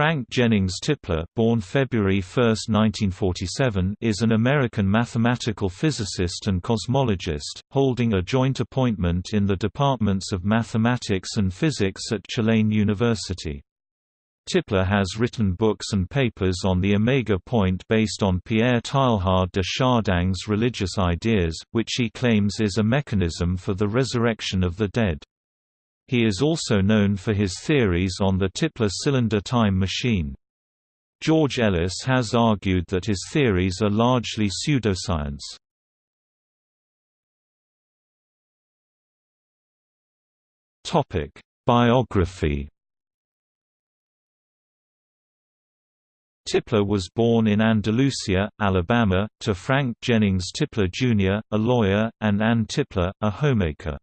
Frank Jennings Tipler born February 1, 1947, is an American mathematical physicist and cosmologist, holding a joint appointment in the departments of mathematics and physics at Tulane University. Tipler has written books and papers on the Omega Point based on Pierre Teilhard de Chardin's religious ideas, which he claims is a mechanism for the resurrection of the dead. He is also known for his theories on the Tipler cylinder time machine. George Ellis has argued that his theories are largely pseudoscience. Topic: Biography Tipler was born in Andalusia, Alabama, to Frank Jennings Tipler Jr., a lawyer, and Ann Tipler, a homemaker.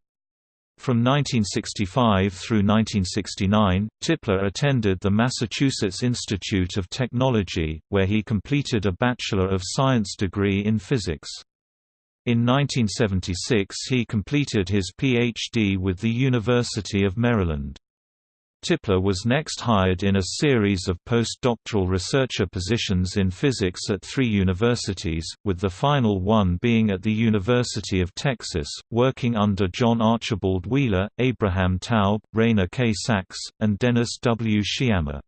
From 1965 through 1969, Tipler attended the Massachusetts Institute of Technology, where he completed a Bachelor of Science degree in physics. In 1976 he completed his Ph.D. with the University of Maryland. Tipler was next hired in a series of postdoctoral researcher positions in physics at three universities, with the final one being at the University of Texas, working under John Archibald Wheeler, Abraham Taub, Rainer K. Sachs, and Dennis W. Sciama.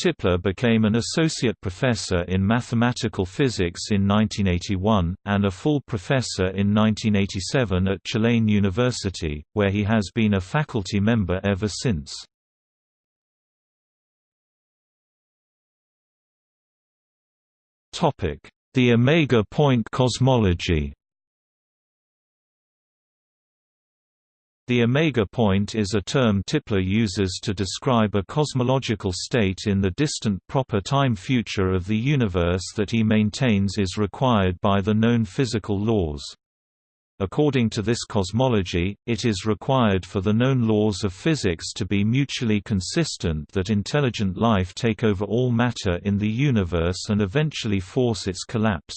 Tipler became an associate professor in mathematical physics in 1981, and a full professor in 1987 at Tulane University, where he has been a faculty member ever since. The omega point cosmology The omega point is a term Tipler uses to describe a cosmological state in the distant proper time future of the universe that he maintains is required by the known physical laws. According to this cosmology, it is required for the known laws of physics to be mutually consistent that intelligent life take over all matter in the universe and eventually force its collapse.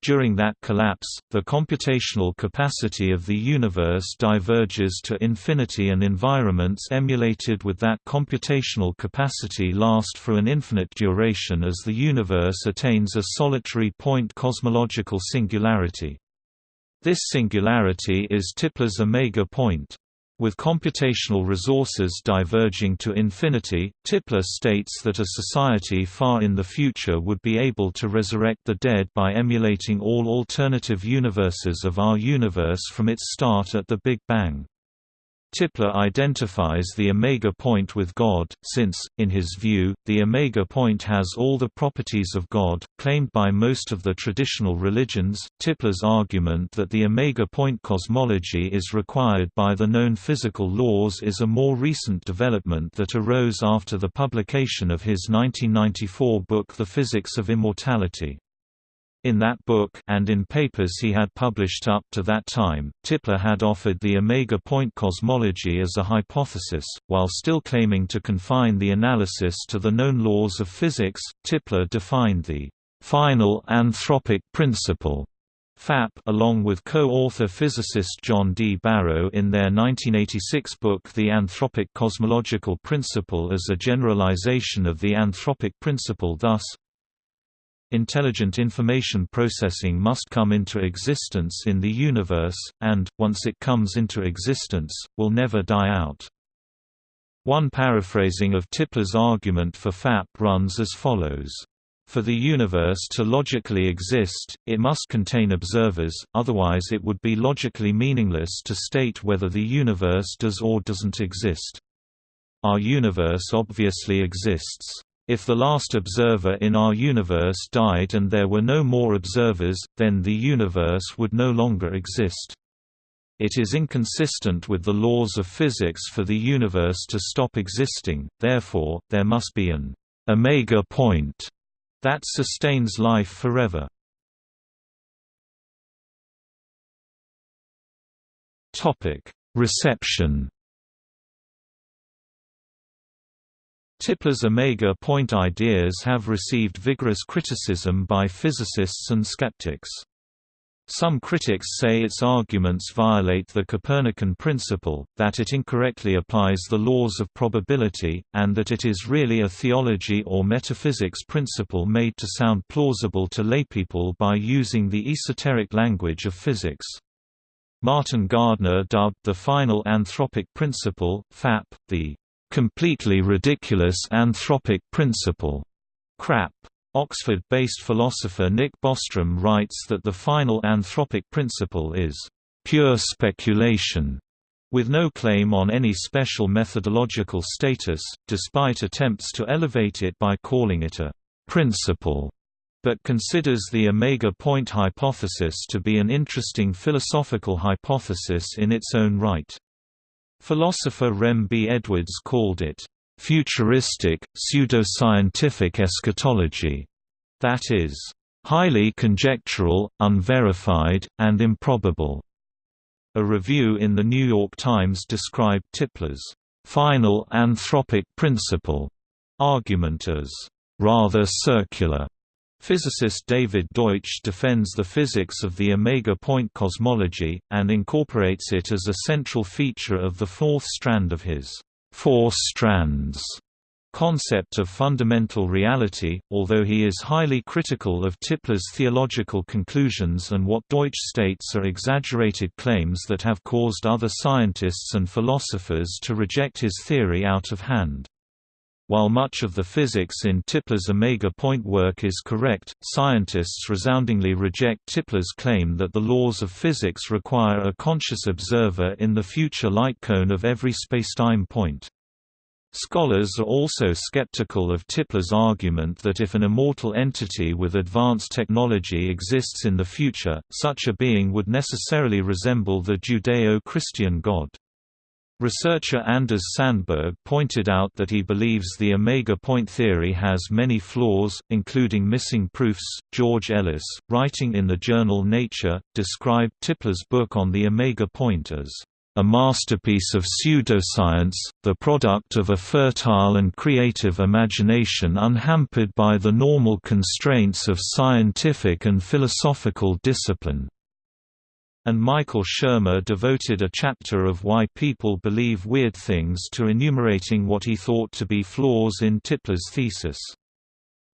During that collapse, the computational capacity of the universe diverges to infinity and environments emulated with that computational capacity last for an infinite duration as the universe attains a solitary point cosmological singularity. This singularity is Tipler's omega point. With computational resources diverging to infinity, Tipler states that a society far in the future would be able to resurrect the dead by emulating all alternative universes of our universe from its start at the Big Bang. Tipler identifies the omega point with God, since, in his view, the omega point has all the properties of God, claimed by most of the traditional religions. Tipler's argument that the omega point cosmology is required by the known physical laws is a more recent development that arose after the publication of his 1994 book The Physics of Immortality. In that book and in papers he had published up to that time, Tipler had offered the omega point cosmology as a hypothesis, while still claiming to confine the analysis to the known laws of physics. Tipler defined the final anthropic principle FAP along with co-author physicist John D. Barrow in their 1986 book The Anthropic Cosmological Principle as a generalization of the anthropic principle thus, Intelligent information processing must come into existence in the universe, and, once it comes into existence, will never die out. One paraphrasing of Tipler's argument for FAP runs as follows. For the universe to logically exist, it must contain observers, otherwise it would be logically meaningless to state whether the universe does or doesn't exist. Our universe obviously exists. If the last observer in our universe died and there were no more observers, then the universe would no longer exist. It is inconsistent with the laws of physics for the universe to stop existing, therefore, there must be an omega point that sustains life forever. Reception Tipler's omega point ideas have received vigorous criticism by physicists and skeptics. Some critics say its arguments violate the Copernican principle, that it incorrectly applies the laws of probability, and that it is really a theology or metaphysics principle made to sound plausible to laypeople by using the esoteric language of physics. Martin Gardner dubbed the final anthropic principle, FAP, the completely ridiculous anthropic principle, CRAP. Oxford-based philosopher Nick Bostrom writes that the final anthropic principle is pure speculation, with no claim on any special methodological status, despite attempts to elevate it by calling it a principle, but considers the omega point hypothesis to be an interesting philosophical hypothesis in its own right. Philosopher Rem B. Edwards called it futuristic, pseudoscientific eschatology, that is, highly conjectural, unverified, and improbable. A review in The New York Times described Tipler's final anthropic principle argument as rather circular. Physicist David Deutsch defends the physics of the omega point cosmology, and incorporates it as a central feature of the fourth strand of his four strands concept of fundamental reality, although he is highly critical of Tipler's theological conclusions and what Deutsch states are exaggerated claims that have caused other scientists and philosophers to reject his theory out of hand. While much of the physics in Tipler's omega point work is correct, scientists resoundingly reject Tipler's claim that the laws of physics require a conscious observer in the future light cone of every spacetime point. Scholars are also skeptical of Tipler's argument that if an immortal entity with advanced technology exists in the future, such a being would necessarily resemble the Judeo-Christian God. Researcher Anders Sandberg pointed out that he believes the omega point theory has many flaws, including missing proofs. George Ellis, writing in the journal Nature, described Tipler's book on the omega point as a masterpiece of pseudoscience, the product of a fertile and creative imagination unhampered by the normal constraints of scientific and philosophical discipline and Michael Shermer devoted a chapter of Why People Believe Weird Things to enumerating what he thought to be flaws in Tipler's thesis.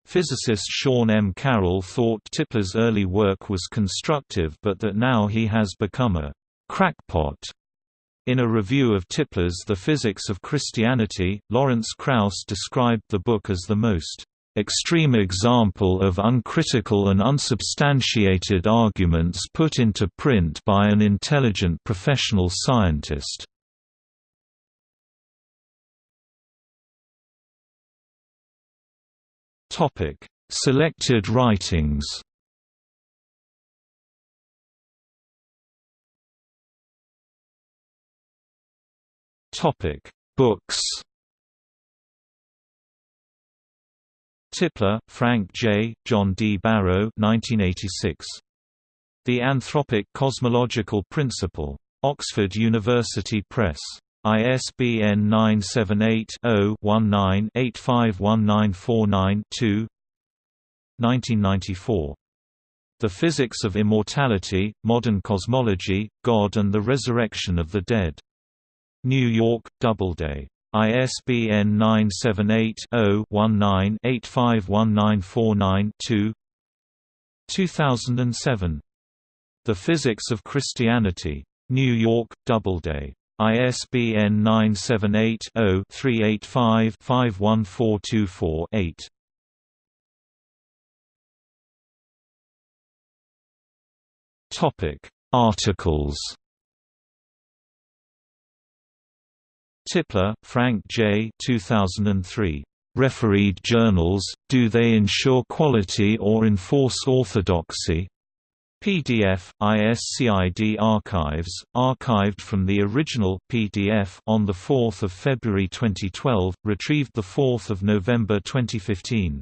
Physicist Sean M. Carroll thought Tipler's early work was constructive but that now he has become a crackpot. In a review of Tipler's The Physics of Christianity, Lawrence Krauss described the book as the most extreme example of uncritical and unsubstantiated arguments put into print by an intelligent professional scientist. Selected writings Books Tipler, Frank J., John D. Barrow 1986. The Anthropic Cosmological Principle. Oxford University Press. ISBN 978-0-19-851949-2 1994. The Physics of Immortality, Modern Cosmology, God and the Resurrection of the Dead. New York, Doubleday. ISBN 978-0-19-851949-2 2007. The Physics of Christianity. New York, Doubleday. ISBN 978-0-385-51424-8 Articles Tipler, Frank J. 2003. Refereed journals, do they ensure quality or enforce orthodoxy? PDF, ISCID Archives, archived from the original PDF on 4 February 2012, retrieved 4 November 2015.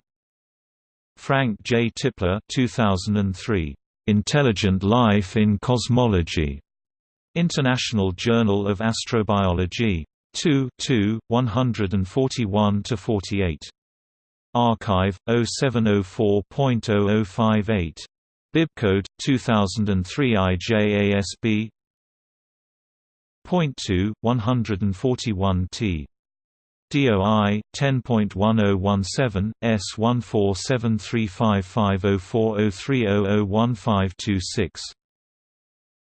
Frank J. Tipler 2003. Intelligent Life in Cosmology. International Journal of Astrobiology. 2 2, 141–48. arXiv, 0704.0058. Bibcode 2003 IJASB Point 2 141 T DOI 10.1017 S14735504030001526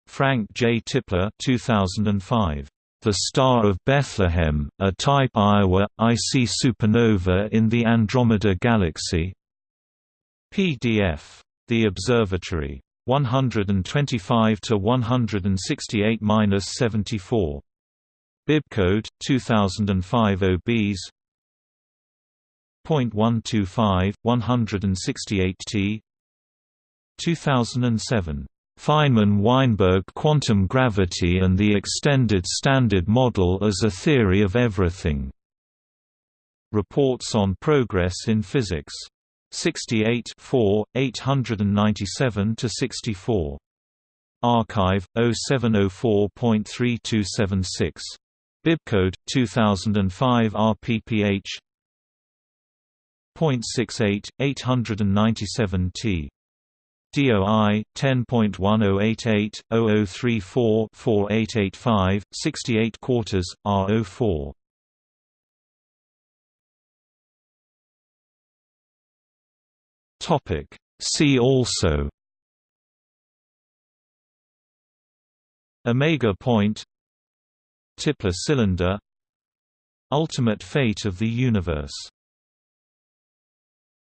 Frank J. Tipler 2005 The Star of Bethlehem, a type Iowa IC supernova in the Andromeda Galaxy PDF the Observatory. 125 to 168-74. Bibcode 2005 OBs. 0.125 168T 2007 Feynman-Weinberg quantum gravity and the extended standard model as a theory of everything. Reports on progress in physics 68 4, 897–64. arXiv, 0704.3276. Bibcode, 2005 RPPH .68, 897T. DOI 10.1088 0034 4885 68 quarters R04 Topic. See also. Omega point. Tipler cylinder. Ultimate fate of the universe